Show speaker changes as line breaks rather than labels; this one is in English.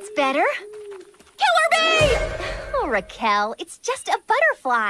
That's better. Killer bee! Oh, Raquel, it's just a butterfly.